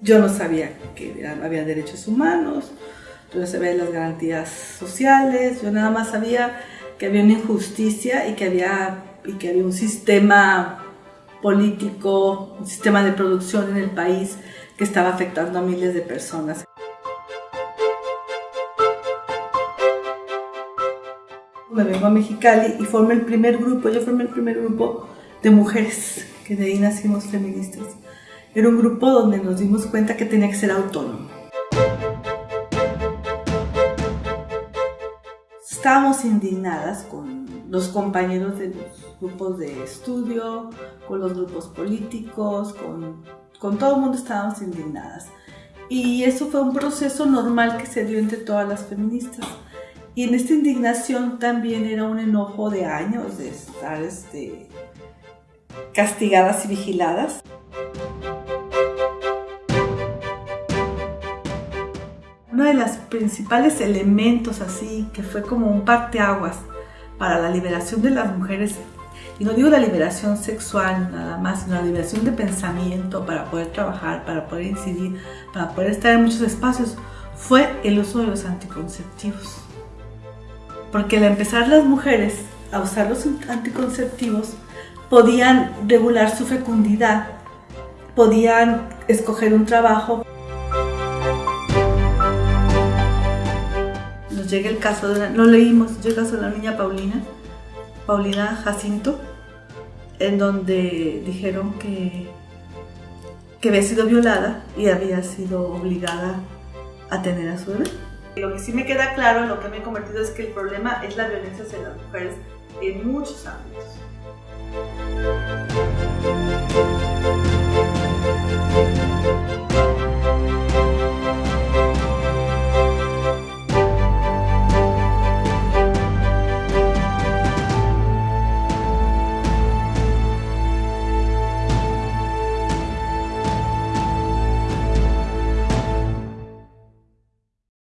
Yo no sabía que había derechos humanos, yo no sabía las garantías sociales, yo nada más sabía que había una injusticia y que había, y que había un sistema político, un sistema de producción en el país que estaba afectando a miles de personas. Me vengo a Mexicali y formé el primer grupo, yo formé el primer grupo de mujeres, que de ahí nacimos feministas. Era un grupo donde nos dimos cuenta que tenía que ser autónomo. Estábamos indignadas con los compañeros de los grupos de estudio, con los grupos políticos, con, con todo el mundo estábamos indignadas. Y eso fue un proceso normal que se dio entre todas las feministas. Y en esta indignación también era un enojo de años de estar este, castigadas y vigiladas. Uno de los principales elementos así, que fue como un parteaguas para la liberación de las mujeres, y no digo la liberación sexual nada más, sino la liberación de pensamiento para poder trabajar, para poder incidir, para poder estar en muchos espacios, fue el uso de los anticonceptivos. Porque al empezar las mujeres a usar los anticonceptivos, podían regular su fecundidad, podían escoger un trabajo. Llega el caso de lo leímos, llega el caso de la niña Paulina, Paulina Jacinto, en donde dijeron que, que había sido violada y había sido obligada a tener a su bebé. Lo que sí me queda claro, lo que me he convertido es que el problema es la violencia hacia las mujeres en muchos ámbitos.